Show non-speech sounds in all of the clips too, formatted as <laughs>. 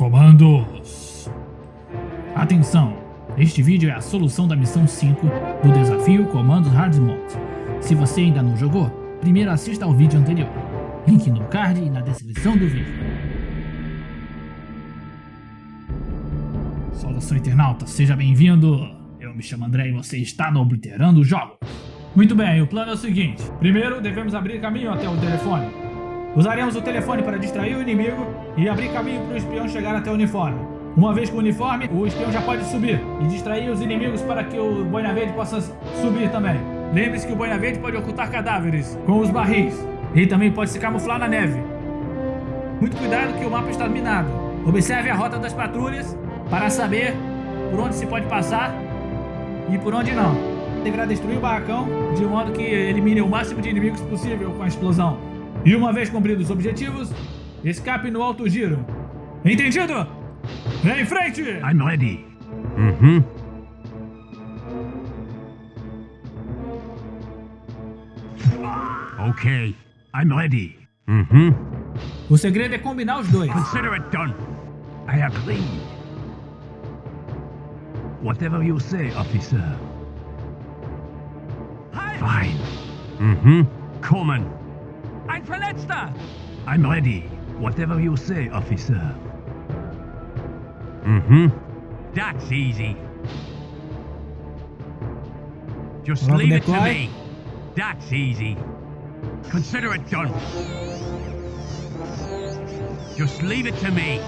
Comandos! Atenção! Este vídeo é a solução da missão 5 do desafio Comandos Hard Mode. Se você ainda não jogou, primeiro assista ao vídeo anterior. Link no card e na descrição do vídeo. Saudação internauta, seja bem-vindo! Eu me chamo André e você está no Obliterando Jogos. Muito bem, o plano é o seguinte. Primeiro, devemos abrir caminho até o telefone. Usaremos o telefone para distrair o inimigo e abrir caminho para o espião chegar até o uniforme. Uma vez com o uniforme, o espião já pode subir e distrair os inimigos para que o Boina Verde possa subir também. Lembre-se que o Boina Verde pode ocultar cadáveres com os barris e também pode se camuflar na neve. Muito cuidado que o mapa está minado. Observe a rota das patrulhas para saber por onde se pode passar e por onde não. Deverá destruir o barracão de modo que elimine o máximo de inimigos possível com a explosão. E uma vez cumpridos os objetivos, escape no alto giro. Entendido? Em frente! I'm ready. Uhum. Ok. I'm ready. Uhum. O segredo é combinar os dois. Consider it done. I agree. Whatever you say, officer. Fine. Mhm. Coming. Ein Verletzter! I'm ready. Whatever you say, officer. Mm-hmm. That's easy. Just leave it to me. That's easy. Consider it done. Just leave it to me.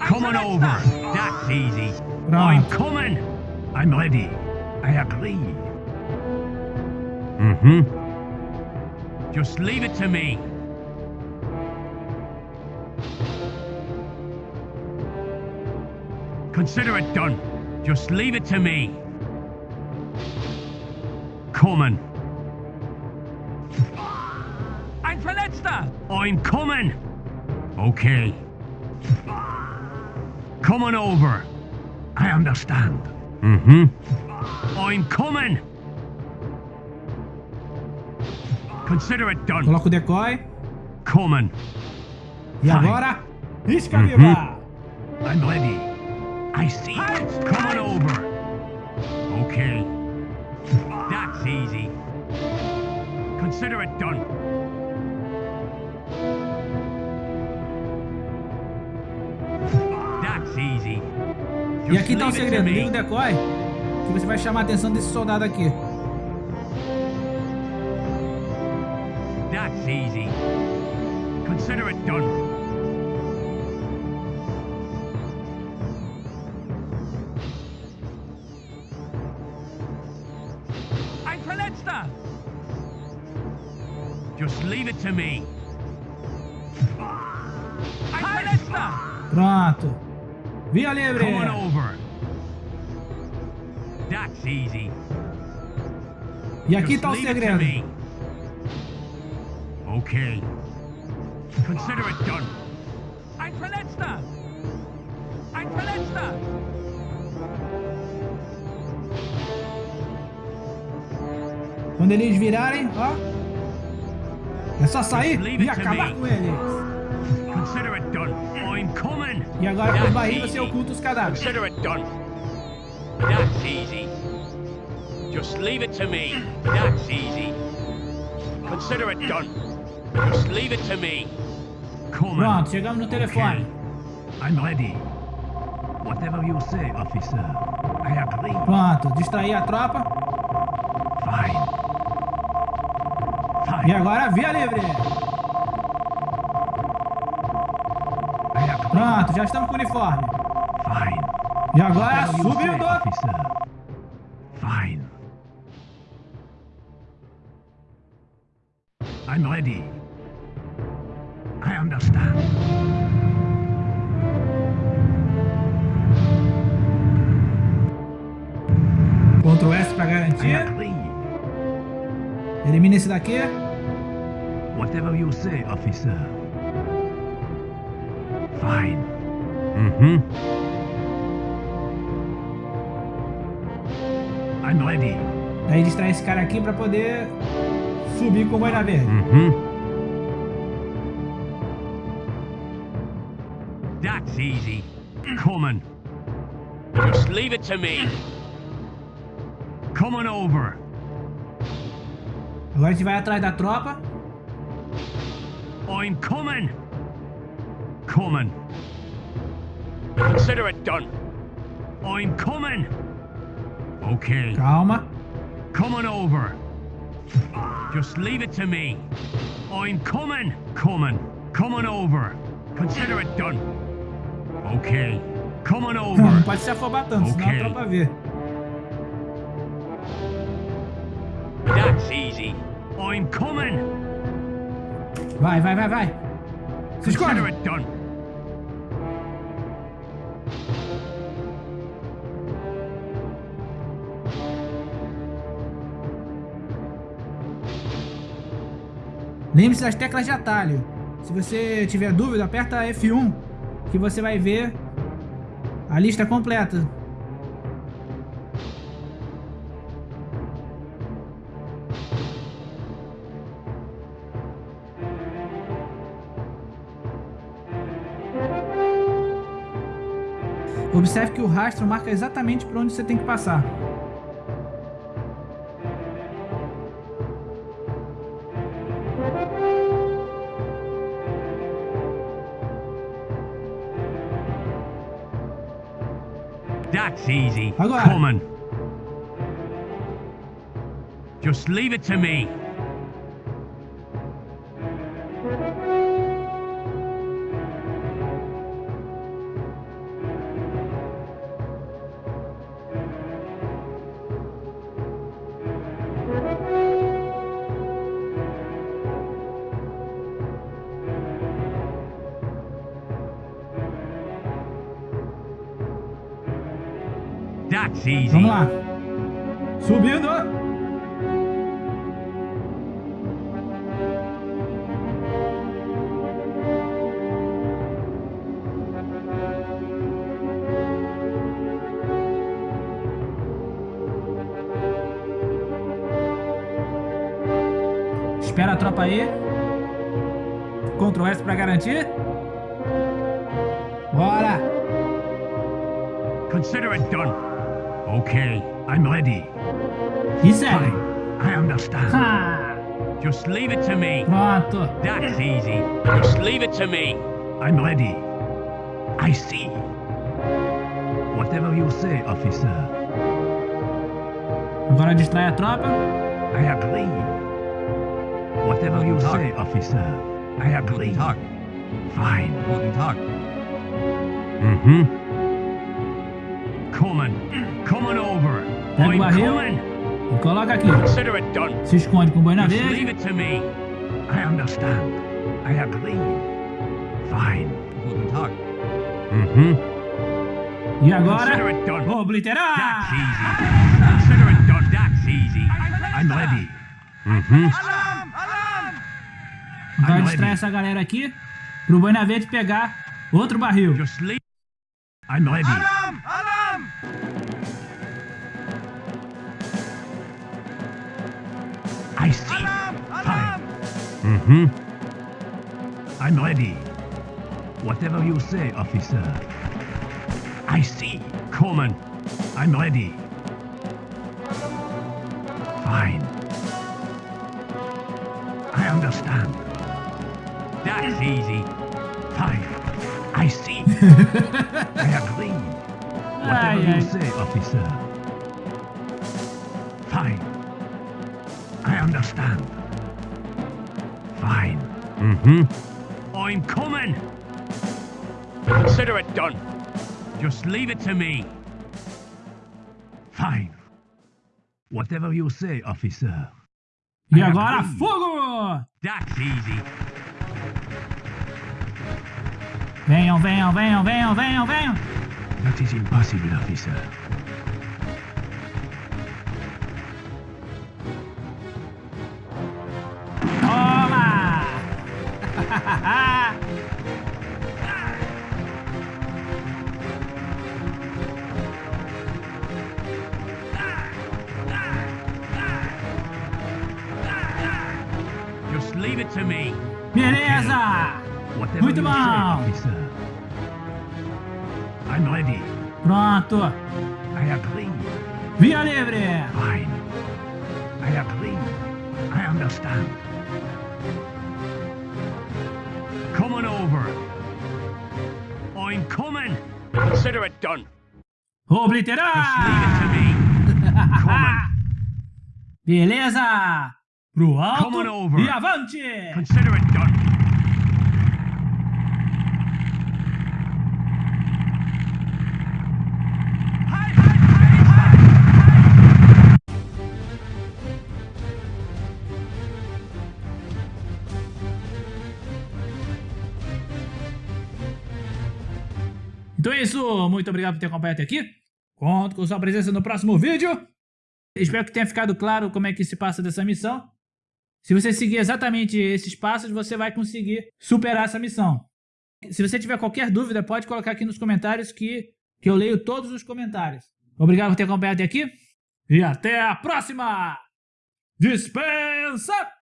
Come on over. That's easy. I'm coming. I'm ready. I agree. Mm-hmm. Just leave it to me. Consider it done. Just leave it to me. Coming. Ein Verletzter! I'm coming. Okay. Coming over. I understand. Mm-hmm. I'm coming. Consider it done. Coloca o decoy. Coming. E agora, isca viva! I'm ready. I see. Come on over. Okay. That's easy. Consider it done. That's easy. E aqui tá o segredo, liga o decoy, que você vai chamar a atenção desse soldado aqui. Easy. Consider it done. Ein Verletzter! Just leave it to me. Verletzter! Pronto. Via livre! Come on over. That's easy. E aqui Just tá o leave it to segredo. Okay. Consider it done. Ein Verletzter! Ein Verletzter! Quando eles virarem, ó. É só sair e acabar com eles. Consider it done. Oh, I'm coming. E agora com That's barris você oculta os cadáveres. Consider it done. That's easy. Just leave it to me. That's easy. Consider it done. Just leave it to me. Pronto, chegamos no telefone. I'm ready. Whatever you say, officer. I agree. Pronto, distrair a tropa. Fine. E Fine. agora via livre. Pronto, já estamos com o uniforme. Fine. E agora subindo. Fine. I'm ready. Ctrl S pra garantir. Elimina esse daqui. Whatever you say, officer. Fine. Mm-hmm. I'm ready. Daí distrai esse cara aqui pra poder subir com o boina verde. Mm-hmm. That's easy. Coming. Just leave it to me. Coming over. Agora a gente vai atrás da tropa. I'm coming. Coming. Consider it done. I'm coming. Okay. Calma. Coming over. Just leave it to me. I'm coming. Coming. Coming over. Consider it done. Okay. Coming Não over. pode se afobar tanto, senão a tropa vê. I'm coming. Vai, vai, vai, vai. Se esconde. Lembre-se das teclas de atalho. Se você tiver dúvida, aperta F1 que você vai ver a lista completa. Observe que o rastro marca exatamente por onde você tem que passar. That's easy. Agora. Coming. Just leave it to me. Vamos lá. Subindo. Espera a tropa aí. Ctrl S pra garantir. Bora! Consider it done. Okay, I'm ready. E segue. I understand. Ha! Just leave it to me. Pronto. That's easy. Just leave it to me. I'm ready. I see. Whatever you say, officer. Agora distrai a tropa. I agree. Whatever you say, officer. I agree. Talk. Fine. Guten Tag. Mm-hmm. Coming. Coming over. Pega o barril. E coloca aqui. Consider it done. Se esconde com boina Just leave verde. it to me. I understand. I agree. Fine. Guten Tag. Mm-hmm. E Consider agora, it done. obliterar. That's easy. Consider it done. That's easy. I'm ready. Mm-hmm. Alarm! Alarm! Vai distrair essa galera aqui pro boina verde pegar outro barril. Just leave. I'm ready. Alarm! Alarm! I see. Alarm! Fine. Alarm! Mm-hmm. I'm ready. Whatever you say, officer. I see. Coming. I'm ready. Fine. I understand. That's easy. Fine. I see. <laughs> I agree. Whatever Ai, ai. you say, officer. Fine. I understand. Fine. Mm-hmm. I'm coming. Consider it done. Just leave it to me. Fine. Whatever you say, officer. E I agora, agree. fogo! That's easy. Venham, venham, venham, venham, venham, venham. That is impossible, officer. It to me. Beleza! Whatever Muito bom. say, I'm ready. Pronto. I agree. Via livre. Fine. I agree. I understand. Coming over. I'm coming. Consider it done. Obliterar. <laughs> Beleza. Pro alto e avante. Consider it done. Então é isso, muito obrigado por ter acompanhado até aqui. Conto com sua presença no próximo vídeo. Espero que tenha ficado claro como é que se passa dessa missão. Se você seguir exatamente esses passos, você vai conseguir superar essa missão. Se você tiver qualquer dúvida, pode colocar aqui nos comentários que, que eu leio todos os comentários. Obrigado por ter acompanhado até aqui e até a próxima! Dispensa!